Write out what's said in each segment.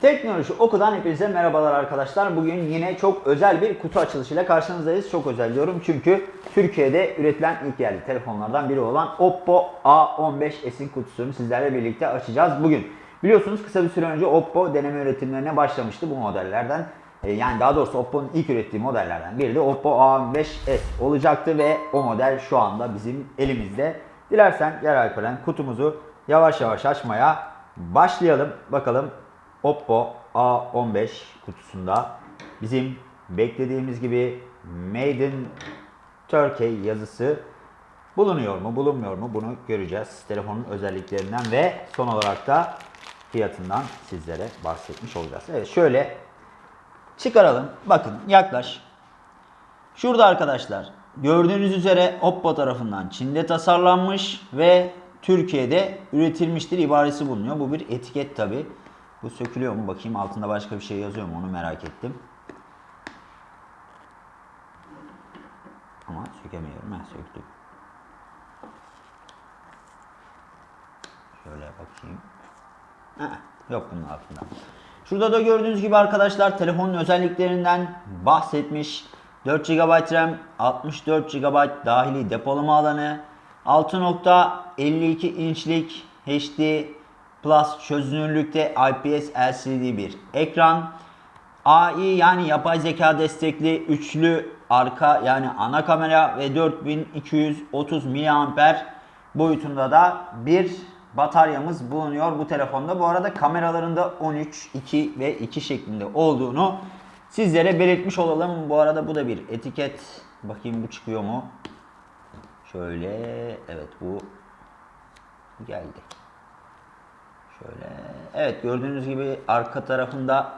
Teknoloji Oku'dan hepinize merhabalar arkadaşlar. Bugün yine çok özel bir kutu açılışıyla karşınızdayız. Çok özel diyorum çünkü Türkiye'de üretilen ilk yerli telefonlardan biri olan Oppo A15s'in kutusunu sizlerle birlikte açacağız bugün. Biliyorsunuz kısa bir süre önce Oppo deneme üretimlerine başlamıştı bu modellerden. E, Yani daha doğrusu Oppo'nun ilk ürettiği modellerden biri de Oppo A15s olacaktı ve o model şu anda bizim elimizde. Dilersen gel Alperen kutumuzu yavaş yavaş açmaya başlayalım. Bakalım Oppo A15 kutusunda bizim beklediğimiz gibi Made in Turkey yazısı bulunuyor mu bulunmuyor mu bunu göreceğiz. Telefonun özelliklerinden ve son olarak da fiyatından sizlere bahsetmiş olacağız. Evet şöyle çıkaralım. Bakın yaklaş. Şurada arkadaşlar gördüğünüz üzere Oppo tarafından Çin'de tasarlanmış ve Türkiye'de üretilmiştir ibaresi bulunuyor. Bu bir etiket tabi. Bu sökülüyor mu? Bakayım altında başka bir şey yazıyor mu? Onu merak ettim. Ama sökemiyorum. Ben söktüm. Şöyle bakayım. Heh, yok bunun altında. Şurada da gördüğünüz gibi arkadaşlar telefonun özelliklerinden bahsetmiş. 4 GB RAM, 64 GB dahili depolama alanı, 6.52 inçlik HD Plus çözünürlükte IPS LCD bir ekran. AI yani yapay zeka destekli üçlü arka yani ana kamera ve 4230 mAh boyutunda da bir bataryamız bulunuyor bu telefonda. Bu arada kameralarında 13, 2 ve 2 şeklinde olduğunu sizlere belirtmiş olalım. Bu arada bu da bir etiket. Bakayım bu çıkıyor mu? Şöyle evet bu geldi. Şöyle evet gördüğünüz gibi arka tarafında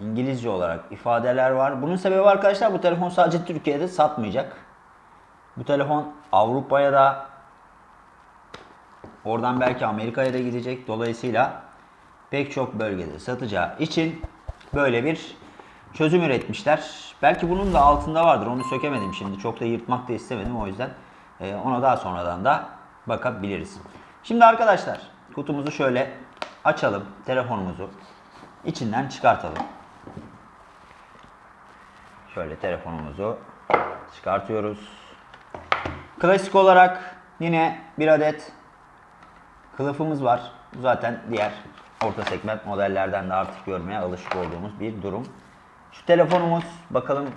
İngilizce olarak ifadeler var. Bunun sebebi arkadaşlar bu telefon sadece Türkiye'de satmayacak. Bu telefon Avrupa'ya da oradan belki Amerika'ya da gidecek. Dolayısıyla pek çok bölgede satacağı için böyle bir çözüm üretmişler. Belki bunun da altında vardır. Onu sökemedim şimdi. Çok da yırtmak da istemedim. O yüzden e, ona daha sonradan da bakabiliriz. Şimdi arkadaşlar kutumuzu şöyle açalım. Telefonumuzu içinden çıkartalım. Şöyle telefonumuzu çıkartıyoruz. Klasik olarak yine bir adet kılıfımız var. Bu zaten diğer orta segment modellerden de artık görmeye alışık olduğumuz bir durum. Şu telefonumuz bakalım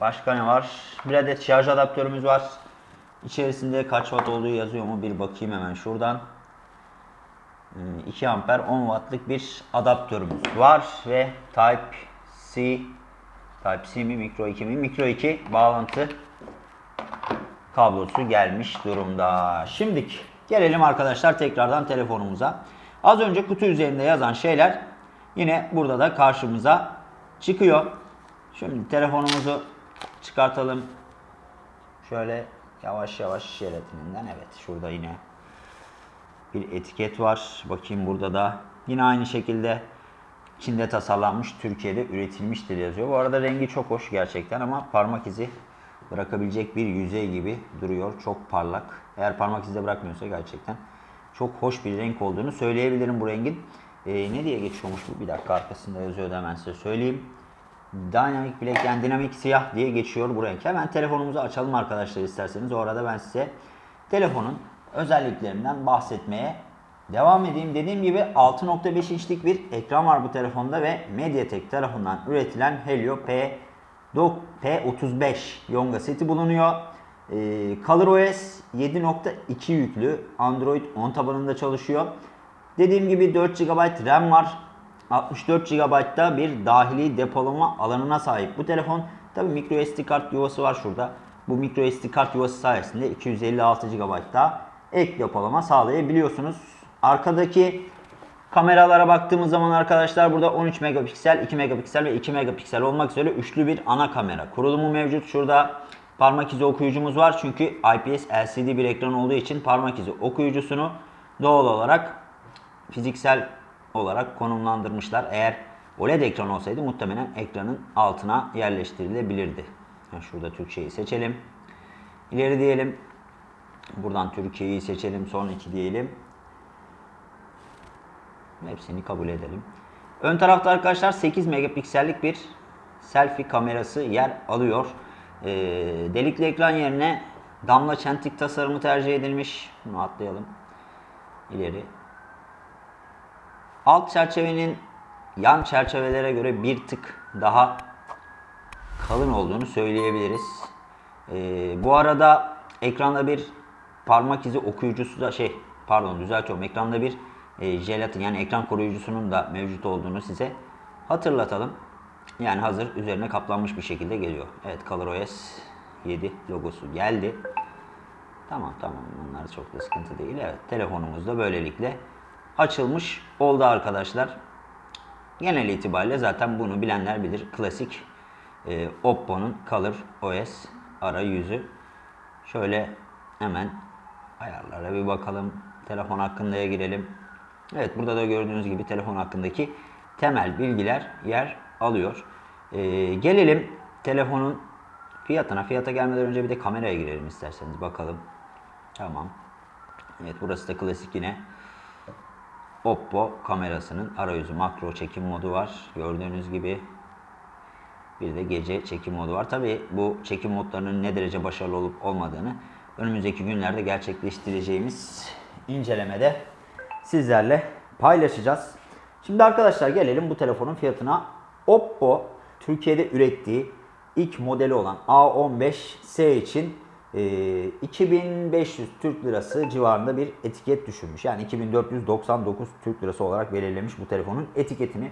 başka ne var? Bir adet şarj adaptörümüz var. İçerisinde kaç watt olduğu yazıyor mu? Bir bakayım hemen şuradan. 2 amper 10 wattlık bir adaptörümüz var ve Type-C Type-C mi Micro 2 mi? Micro 2 bağlantı kablosu gelmiş durumda. Şimdiki gelelim arkadaşlar tekrardan telefonumuza. Az önce kutu üzerinde yazan şeyler yine burada da karşımıza çıkıyor. Şimdi telefonumuzu çıkartalım. Şöyle yavaş yavaş jelatininden evet şurada yine bir etiket var. Bakayım burada da yine aynı şekilde Çin'de tasarlanmış, Türkiye'de üretilmiştir yazıyor. Bu arada rengi çok hoş gerçekten ama parmak izi bırakabilecek bir yüzey gibi duruyor. Çok parlak. Eğer parmak izi bırakmıyorsa gerçekten çok hoş bir renk olduğunu söyleyebilirim bu rengin. Ee, ne diye geçiyormuş bu? Bir dakika arkasında yazıyordu hemen size söyleyeyim. Dynamic Black yani dinamik siyah diye geçiyor bu renk. Hemen telefonumuzu açalım arkadaşlar isterseniz. O arada ben size telefonun özelliklerinden bahsetmeye devam edeyim. Dediğim gibi 6.5 inçlik bir ekran var bu telefonda ve MediaTek tarafından üretilen Helio P P35 Yonga seti bulunuyor. Ee, ColorOS 7.2 yüklü Android 10 tabanında çalışıyor. Dediğim gibi 4 GB RAM var. 64 GB'da bir dahili depolama alanına sahip bu telefon. Tabi micro SD kart yuvası var şurada. Bu micro SD kart yuvası sayesinde 256 GB'da ek depolama sağlayabiliyorsunuz. Arkadaki kameralara baktığımız zaman arkadaşlar burada 13 megapiksel, 2 megapiksel ve 2 megapiksel olmak üzere üçlü bir ana kamera kurulumu mevcut. Şurada parmak izi okuyucumuz var. Çünkü IPS LCD bir ekran olduğu için parmak izi okuyucusunu doğal olarak fiziksel olarak konumlandırmışlar. Eğer OLED ekran olsaydı muhtemelen ekranın altına yerleştirilebilirdi. Şurada Türkçeyi seçelim. İleri diyelim. Buradan Türkiye'yi seçelim. Son iki diyelim. Hepsini kabul edelim. Ön tarafta arkadaşlar 8 megapiksellik bir selfie kamerası yer alıyor. Ee, delikli ekran yerine damla çentik tasarımı tercih edilmiş. Bunu atlayalım. İleri. Alt çerçevenin yan çerçevelere göre bir tık daha kalın olduğunu söyleyebiliriz. Ee, bu arada ekranda bir parmak izi okuyucusu da şey pardon düzeltiyorum ekranda bir e, jelatin yani ekran koruyucusunun da mevcut olduğunu size hatırlatalım. Yani hazır üzerine kaplanmış bir şekilde geliyor. Evet ColorOS 7 logosu geldi. Tamam tamam bunlar çok da sıkıntı değil. Evet telefonumuz da böylelikle açılmış oldu arkadaşlar. Genel itibariyle zaten bunu bilenler bilir. Klasik e, Oppo'nun Color OS arayüzü. Şöyle hemen ayarlara bir bakalım. Telefon hakkındaya girelim. Evet burada da gördüğünüz gibi telefon hakkındaki temel bilgiler yer alıyor. E, gelelim telefonun fiyatına. Fiyata gelmeden önce bir de kameraya girelim isterseniz bakalım. Tamam. Evet burası da klasik yine Oppo kamerasının arayüzü makro çekim modu var. Gördüğünüz gibi bir de gece çekim modu var. Tabi bu çekim modlarının ne derece başarılı olup olmadığını önümüzdeki günlerde gerçekleştireceğimiz incelemede sizlerle paylaşacağız. Şimdi arkadaşlar gelelim bu telefonun fiyatına. Oppo Türkiye'de ürettiği ilk modeli olan A15S için e, 2500 Türk Lirası civarında bir etiket düşürmüş. Yani 2499 Türk Lirası olarak belirlemiş bu telefonun etiketini.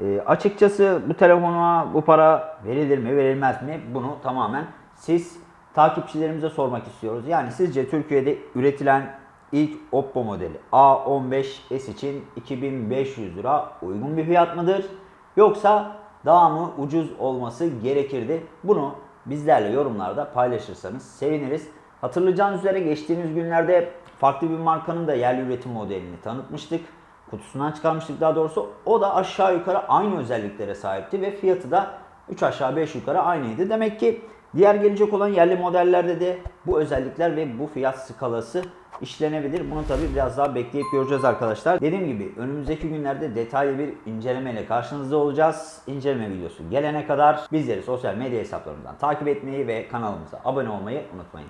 E, açıkçası bu telefona bu para verilir mi verilmez mi bunu tamamen siz takipçilerimize sormak istiyoruz. Yani sizce Türkiye'de üretilen ilk Oppo modeli A15s için 2500 lira uygun bir fiyat mıdır? Yoksa daha mı ucuz olması gerekirdi? Bunu bizlerle yorumlarda paylaşırsanız seviniriz. Hatırlayacağınız üzere geçtiğimiz günlerde farklı bir markanın da yerli üretim modelini tanıtmıştık. Kutusundan çıkarmıştık daha doğrusu. O da aşağı yukarı aynı özelliklere sahipti ve fiyatı da 3 aşağı 5 yukarı aynıydı. Demek ki diğer gelecek olan yerli modellerde de bu özellikler ve bu fiyat skalası işlenebilir. Bunu tabi biraz daha bekleyip göreceğiz arkadaşlar. Dediğim gibi önümüzdeki günlerde detaylı bir incelemeyle karşınızda olacağız. İnceleme videosu gelene kadar bizleri sosyal medya hesaplarımızdan takip etmeyi ve kanalımıza abone olmayı unutmayın.